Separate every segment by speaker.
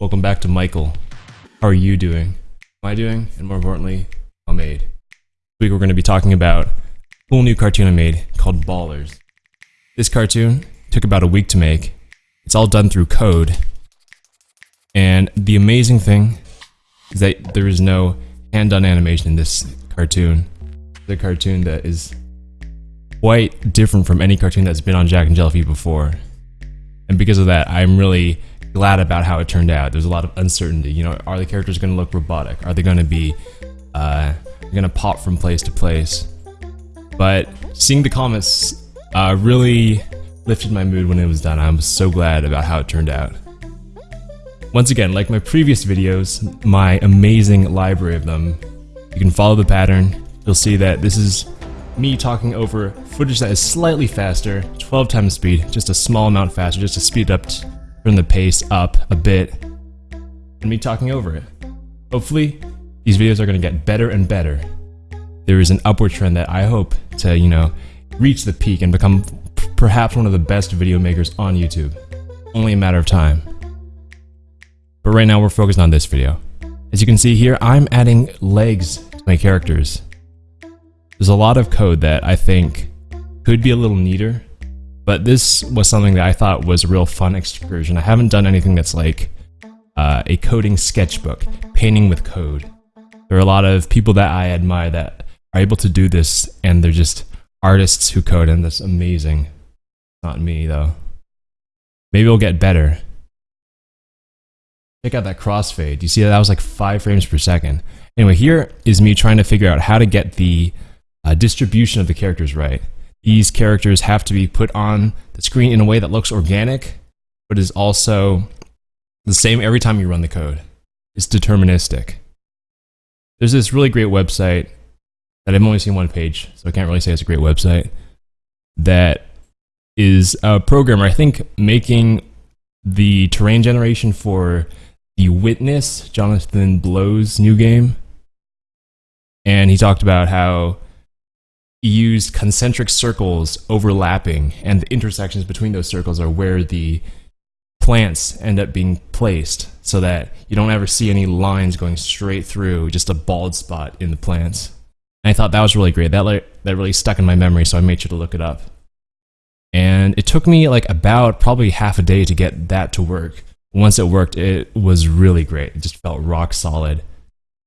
Speaker 1: Welcome back to Michael. How are you doing? How am I doing? And more importantly, how made. This week we're going to be talking about a cool new cartoon I made called Ballers. This cartoon took about a week to make. It's all done through code. And the amazing thing is that there is no hand-done animation in this cartoon. The cartoon that is quite different from any cartoon that's been on Jacknjellify before. And because of that, I'm really glad about how it turned out. There's a lot of uncertainty. You know, are the characters going to look robotic? Are they going to be uh, going to pop from place to place? But seeing the comments uh, really lifted my mood when it was done. I was so glad about how it turned out. Once again, like my previous videos, my amazing library of them, you can follow the pattern. You'll see that this is me talking over footage that is slightly faster, 12 times speed, just a small amount faster, just to speed up, turn the pace up a bit, and me talking over it. Hopefully, these videos are going to get better and better. There is an upward trend that I hope to, you know, reach the peak and become perhaps one of the best video makers on YouTube. Only a matter of time. But right now we're focused on this video. As you can see here, I'm adding legs to my characters. There's a lot of code that I think could be a little neater, but this was something that I thought was a real fun excursion. I haven't done anything that's like uh, a coding sketchbook, painting with code. There are a lot of people that I admire that are able to do this, and they're just artists who code, and that's amazing. Not me, though. Maybe it'll get better. Check out that crossfade. You see that, that was like 5 frames per second. Anyway, here is me trying to figure out how to get the uh, distribution of the characters right. These characters have to be put on the screen in a way that looks organic, but is also the same every time you run the code. It's deterministic. There's this really great website that I've only seen one page, so I can't really say it's a great website, that is a programmer, I think, making the terrain generation for The Witness, Jonathan Blow's new game. And he talked about how used concentric circles overlapping, and the intersections between those circles are where the plants end up being placed so that you don't ever see any lines going straight through, just a bald spot in the plants. And I thought that was really great. That, like, that really stuck in my memory, so I made sure to look it up. And it took me like about probably half a day to get that to work. Once it worked, it was really great. It just felt rock solid.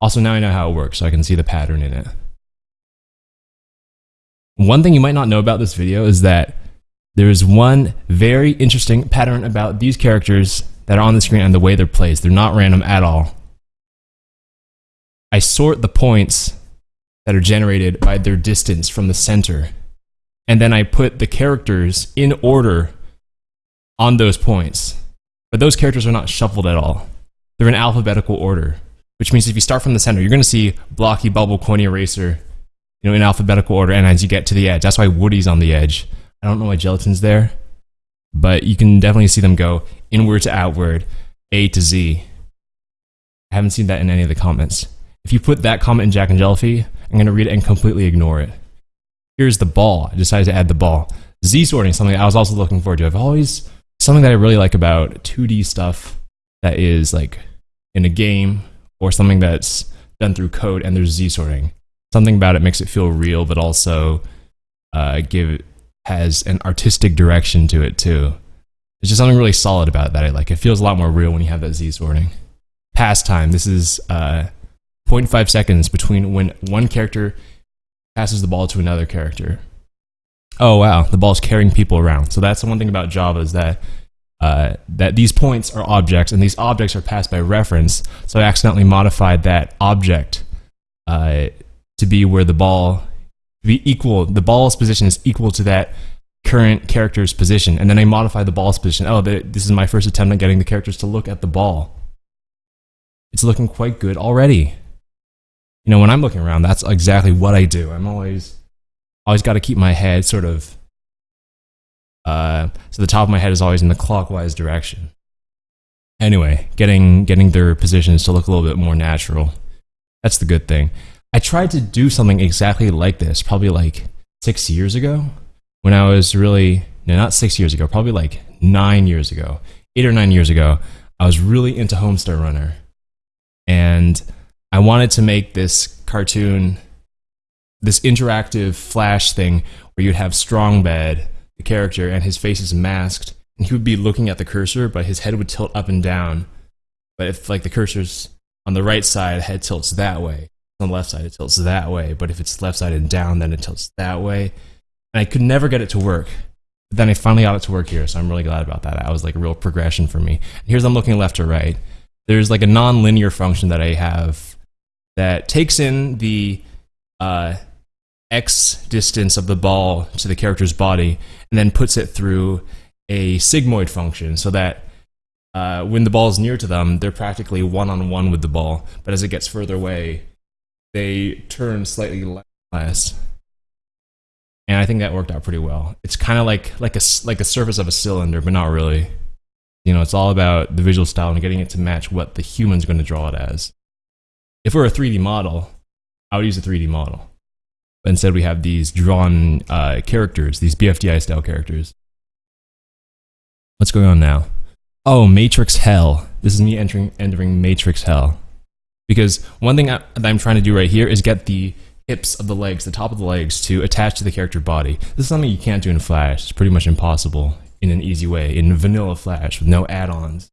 Speaker 1: Also, now I know how it works, so I can see the pattern in it. One thing you might not know about this video is that there is one very interesting pattern about these characters that are on the screen and the way they're placed. They're not random at all. I sort the points that are generated by their distance from the center. And then I put the characters in order on those points. But those characters are not shuffled at all. They're in alphabetical order, which means if you start from the center, you're going to see Blocky, Bubble, Coiny Eraser, you know, in alphabetical order, and as you get to the edge, that's why Woody's on the edge. I don't know why Gelatin's there, but you can definitely see them go inward to outward, A to Z. I haven't seen that in any of the comments. If you put that comment in Jacknjellify, I'm going to read it and completely ignore it. Here's the ball. I decided to add the ball. Z sorting, something I was also looking forward to. I've always, something that I really like about 2D stuff that is like in a game or something that's done through code and there's Z sorting something about it makes it feel real, but also uh, give has an artistic direction to it too. There's just something really solid about it that I like. It feels a lot more real when you have that Z sorting. Pass time. This is uh, 0.5 seconds between when one character passes the ball to another character. Oh wow, the ball's carrying people around. So that's the one thing about Java is that uh, that these points are objects, and these objects are passed by reference. So I accidentally modified that object uh, to be where the ball be equal. The ball's position is equal to that current character's position, and then I modify the ball's position. Oh, this is my first attempt at getting the characters to look at the ball. It's looking quite good already. You know, when I'm looking around, that's exactly what I do. I'm always, always got to keep my head sort of. Uh, so the top of my head is always in the clockwise direction. Anyway, getting getting their positions to look a little bit more natural. That's the good thing. I tried to do something exactly like this probably like six years ago when I was really, no, not six years ago, probably like nine years ago, eight or nine years ago. I was really into Homestar Runner. And I wanted to make this cartoon, this interactive flash thing where you'd have Strongbad, the character, and his face is masked, and he would be looking at the cursor, but his head would tilt up and down. But if like the cursor's on the right side, head tilts that way. On the left side, it tilts that way. But if it's left side and down, then it tilts that way. And I could never get it to work. But then I finally got it to work here, so I'm really glad about that. That was like a real progression for me. Here's I'm looking left to right. There's like a non-linear function that I have that takes in the uh, x distance of the ball to the character's body and then puts it through a sigmoid function so that uh, when the ball is near to them, they're practically one on one with the ball. But as it gets further away, they turn slightly less. And I think that worked out pretty well. It's kind of like like a like the surface of a cylinder, but not really. You know, it's all about the visual style and getting it to match what the human's going to draw it as. If we're a 3D model, I would use a 3D model. But instead, we have these drawn uh, characters, these BFDI style characters. What's going on now? Oh, Matrix Hell. This is me entering entering Matrix Hell. Because one thing I, that I'm trying to do right here is get the hips of the legs, the top of the legs, to attach to the character body. This is something you can't do in Flash. It's pretty much impossible in an easy way. In vanilla Flash with no add-ons,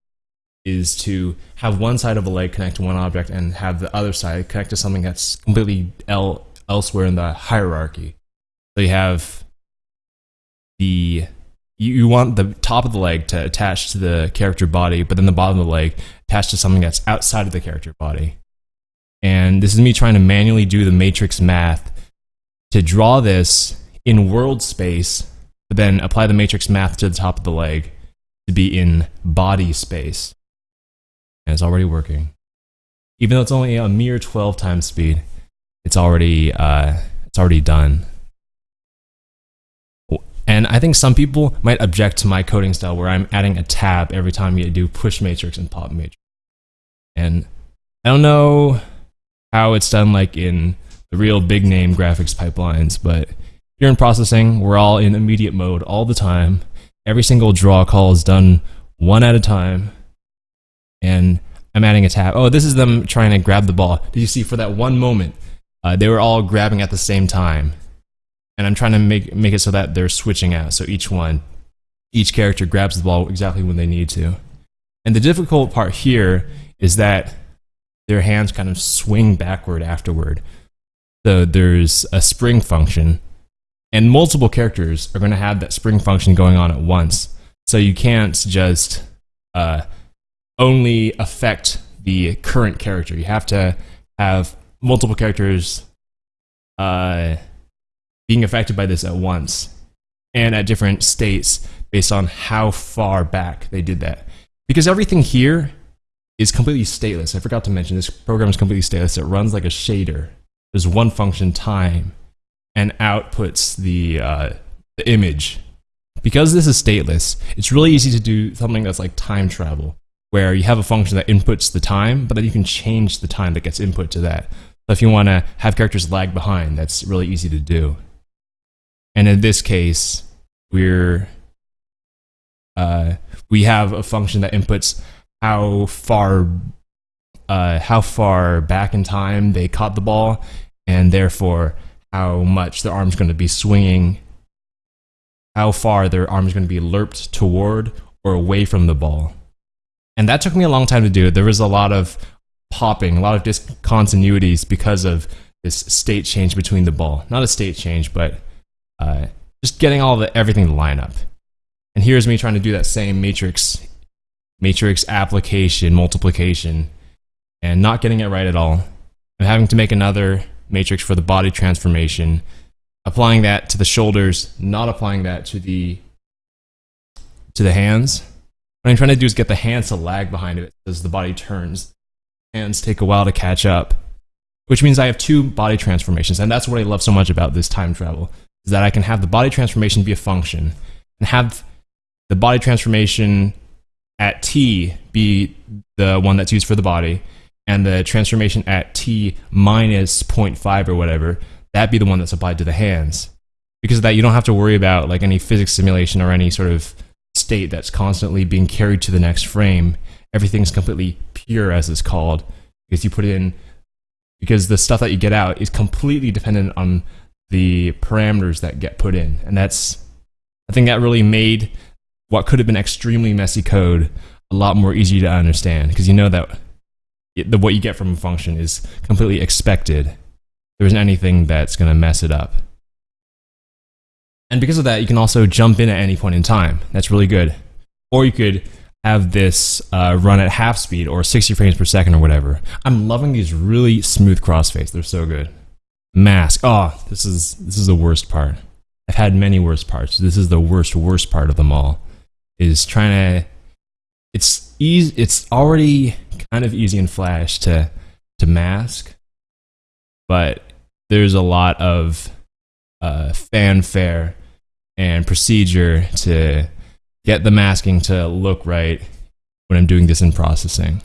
Speaker 1: is to have one side of a leg connect to one object and have the other side connect to something that's completely el- elsewhere in the hierarchy. So you have the you, you want the top of the leg to attach to the character body, but then the bottom of the leg attached to something that's outside of the character body. And this is me trying to manually do the matrix math to draw this in world space, but then apply the matrix math to the top of the leg to be in body space. And it's already working. Even though it's only a mere 12 times speed, it's already uh, it's already done. And I think some people might object to my coding style where I'm adding a tab every time you do push matrix and pop matrix. And I don't know how it's done like in the real big name graphics pipelines, but here in processing, we're all in immediate mode all the time. Every single draw call is done one at a time. And I'm adding a tab. Oh, this is them trying to grab the ball. Did you see for that one moment? Uh, they were all grabbing at the same time and I'm trying to make make it so that they're switching out. So each one, each character grabs the ball exactly when they need to. And the difficult part here is that their hands kind of swing backward afterward. So there's a spring function, and multiple characters are going to have that spring function going on at once. So you can't just uh, only affect the current character. You have to have multiple characters uh, being affected by this at once and at different states based on how far back they did that. Because everything here is completely stateless. I forgot to mention this program is completely stateless. It runs like a shader. There's one function time and outputs the, uh, the image. Because this is stateless, it's really easy to do something that's like time travel, where you have a function that inputs the time, but then you can change the time that gets input to that. So if you want to have characters lag behind, that's really easy to do. And in this case, we're uh, we have a function that inputs how far uh, how far back in time they caught the ball, and therefore how much their arm's going to be swinging, how far their arm's going to be lerped toward or away from the ball. And that took me a long time to do. There was a lot of popping, a lot of discontinuities because of this state change between the ball. Not a state change, but uh, just getting all the everything to line up. And here's me trying to do that same matrix matrix application multiplication and not getting it right at all. I'm having to make another matrix for the body transformation, applying that to the shoulders, not applying that to the to the hands. What I'm trying to do is get the hands to lag behind it as the body turns. Hands take a while to catch up, which means I have two body transformations, and that's what I love so much about this time travel is that I can have the body transformation be a function and have the body transformation at t be the one that's used for the body and the transformation at t minus 0.5 or whatever that be the one that's applied to the hands. Because of that you don't have to worry about like any physics simulation or any sort of state that's constantly being carried to the next frame. Everything's completely pure, as it's called, because you put in because the stuff that you get out is completely dependent on the parameters that get put in, and that's I think that really made what could have been extremely messy code a lot more easy to understand because you know that it, the what you get from a function is completely expected. There isn't anything that's going to mess it up. And because of that, you can also jump in at any point in time. That's really good. Or you could have this uh, run at half speed or 60 frames per second or whatever. I'm loving these really smooth crossfades. They're so good. Mask. Oh, this is this is the worst part. I've had many worst parts. This is the worst worst part of them all. Is trying to it's easy it's already kind of easy in flash to to mask but there's a lot of uh, fanfare and procedure to get the masking to look right when I'm doing this in processing.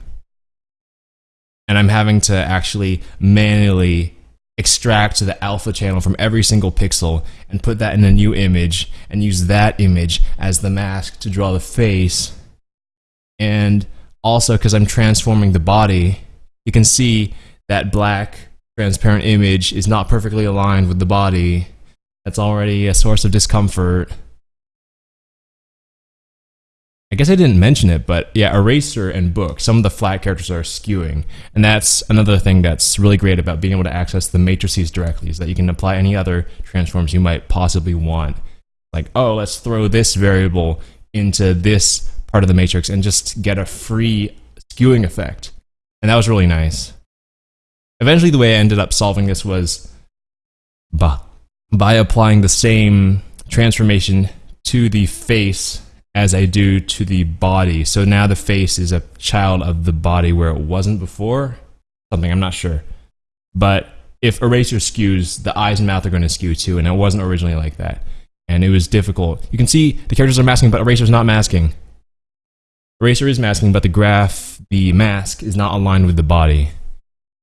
Speaker 1: And I'm having to actually manually extract the alpha channel from every single pixel and put that in a new image and use that image as the mask to draw the face. And also, because I'm transforming the body, you can see that black transparent image is not perfectly aligned with the body. That's already a source of discomfort. I guess I didn't mention it, but yeah, eraser and book, some of the flat characters are skewing. And that's another thing that's really great about being able to access the matrices directly, is that you can apply any other transforms you might possibly want. Like, oh, let's throw this variable into this part of the matrix and just get a free skewing effect. And that was really nice. Eventually, the way I ended up solving this was by, by applying the same transformation to the face as I do to the body. So now the face is a child of the body where it wasn't before. Something I'm not sure. But if eraser skews, the eyes and mouth are going to skew too, and it wasn't originally like that. And it was difficult. You can see the characters are masking, but eraser's not masking. Eraser is masking, but the graph, the mask, is not aligned with the body.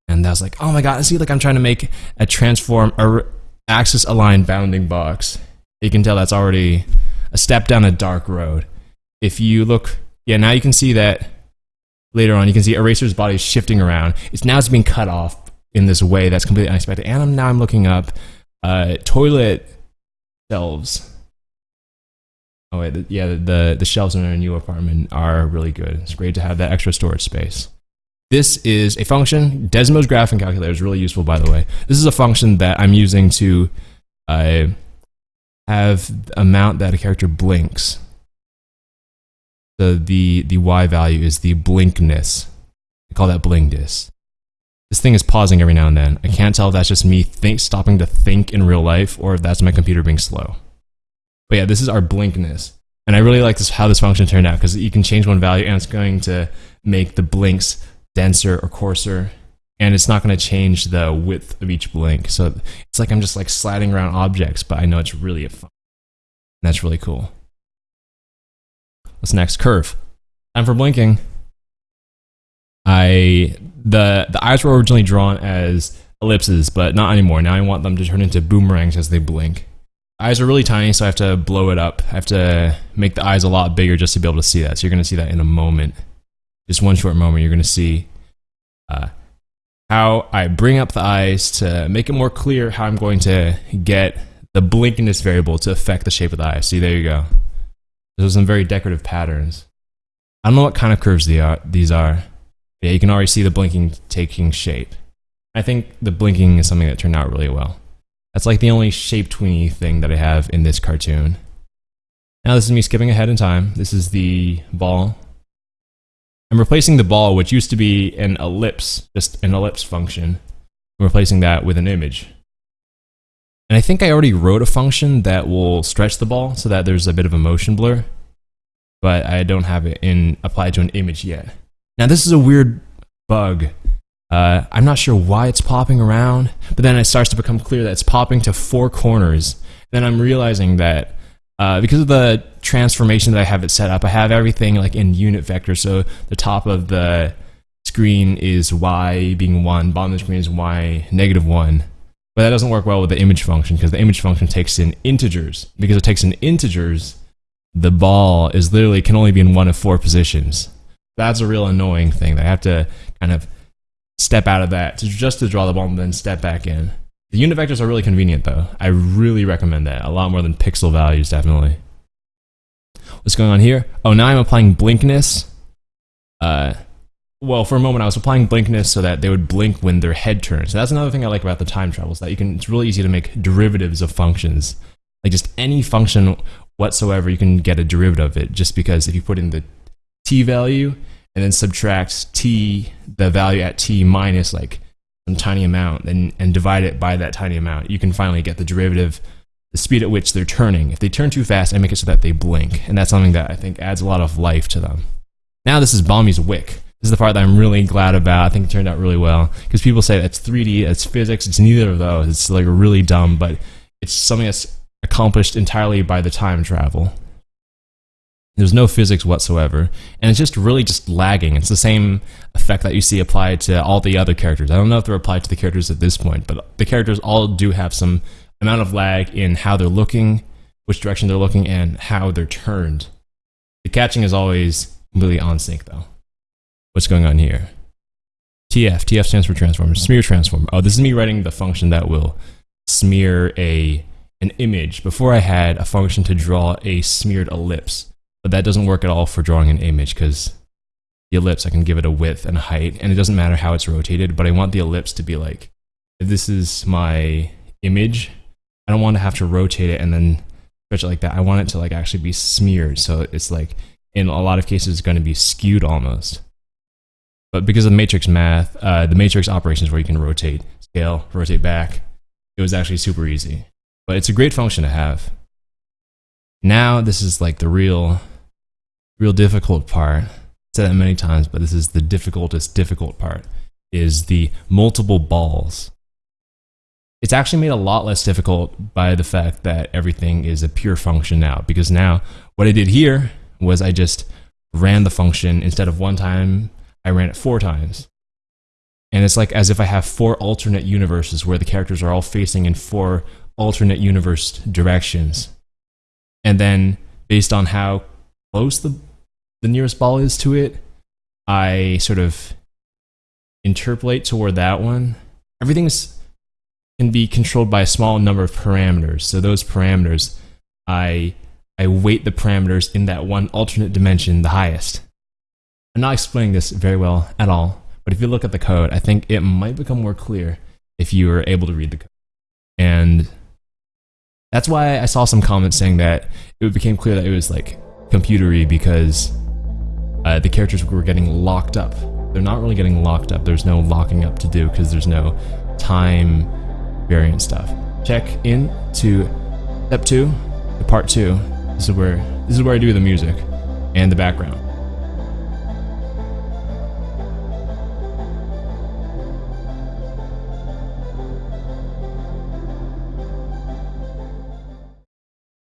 Speaker 1: And I was like, oh my god, I see like I'm trying to make a transform, a axis aligned bounding box. You can tell that's already a step down a dark road. If you look, yeah, now you can see that later on, you can see Eraser's body shifting around. It's now it's being cut off in this way that's completely unexpected. And I'm, now I'm looking up uh, toilet shelves. Oh wait, yeah, the the shelves in our new apartment are really good. It's great to have that extra storage space. This is a function. Desmos graphing calculator is really useful, by the way. This is a function that I'm using to uh, have the amount that a character blinks. The, the, the y value is the blinkness. I call that blinkness. This thing is pausing every now and then. I can't tell if that's just me think, stopping to think in real life or if that's my computer being slow. But yeah, this is our blinkness. And I really like this how this function turned out because you can change one value and it's going to make the blinks denser or coarser and it's not going to change the width of each blink. So it's like I'm just like sliding around objects, but I know it's really a fun. That's really cool. What's next? Curve. Time for blinking. I the the eyes were originally drawn as ellipses, but not anymore. Now I want them to turn into boomerangs as they blink. Eyes are really tiny, so I have to blow it up. I have to make the eyes a lot bigger just to be able to see that. So you're going to see that in a moment. Just one short moment, you're going to see uh, how I bring up the eyes to make it more clear how I'm going to get the blinkiness variable to affect the shape of the eye. See, there you go. Those are some very decorative patterns. I don't know what kind of curves uh, these are. These are. Yeah, you can already see the blinking taking shape. I think the blinking is something that turned out really well. That's like the only shape tweeny thing that I have in this cartoon. Now this is me skipping ahead in time. This is the ball I'm replacing the ball, which used to be an ellipse, just an ellipse function. I'm replacing that with an image. And I think I already wrote a function that will stretch the ball so that there's a bit of a motion blur, but I don't have it in applied to an image yet. Now this is a weird bug. Uh, I'm not sure why it's popping around, but then it starts to become clear that it's popping to four corners. Then I'm realizing that uh, because of the transformation that I have it set up, I have everything like in unit vector. So the top of the screen is y being 1, bottom of the screen is y negative 1. But that doesn't work well with the image function because the image function takes in integers. Because it takes in integers, the ball is literally can only be in one of four positions. That's a real annoying thing. I have to kind of step out of that to just to draw the ball and then step back in. The unit vectors are really convenient though. I really recommend that. A lot more than pixel values, definitely. What's going on here? Oh, now I'm applying blinkness. Uh, well, for a moment I was applying blinkness so that they would blink when their head turns. So that's another thing I like about the time travel is that you can. It's really easy to make derivatives of functions, like just any function whatsoever. You can get a derivative of it just because if you put in the t value and then subtract t, the value at t minus like tiny amount, and and divide it by that tiny amount, you can finally get the derivative the speed at which they're turning. If they turn too fast, I make it so that they blink, and that's something that I think adds a lot of life to them. Now this is Bomby's Wick. This is the part that I'm really glad about. I think it turned out really well because people say it's 3D, it's physics, it's neither of those. It's like really dumb, but it's something that's accomplished entirely by the time travel. There's no physics whatsoever, and it's just really just lagging. It's the same effect that you see applied to all the other characters. I don't know if they're applied to the characters at this point, but the characters all do have some amount of lag in how they're looking, which direction they're looking, and how they're turned. The catching is always completely on sync though what's going on here. TF, TF stands for transform, smear transform. Oh, this is me writing the function that will smear a an image. Before I had a function to draw a smeared ellipse, but that doesn't work at all for drawing an image because the ellipse, I can give it a width and a height, and it doesn't matter how it's rotated, but I want the ellipse to be like, if this is my image, I don't want to have to rotate it and then stretch it like that. I want it to like actually be smeared. So it's like, in a lot of cases, it's going to be skewed almost. But because of matrix math, uh, the matrix operations where you can rotate, scale, rotate back, it was actually super easy. But it's a great function to have. Now this is like the real, real difficult part. I've said that many times, but this is the difficultest difficult part, is the multiple balls. It's actually made a lot less difficult by the fact that everything is a pure function now, because now what I did here was I just ran the function instead of one time I ran it four times. And it's like as if I have four alternate universes where the characters are all facing in four alternate universe directions. And then based on how close the, the nearest ball is to it, I sort of interpolate toward that one. Everything's can be controlled by a small number of parameters. So those parameters, I I weight the parameters in that one alternate dimension the highest. I'm not explaining this very well at all, but if you look at the code, I think it might become more clear if you are able to read the code. And that's why I saw some comments saying that it became clear that it was like computery because uh, the characters were getting locked up. They're not really getting locked up. There's no locking up to do because there's no time variant stuff. Check in to step two, the part two. This is where this is where I do the music and the background.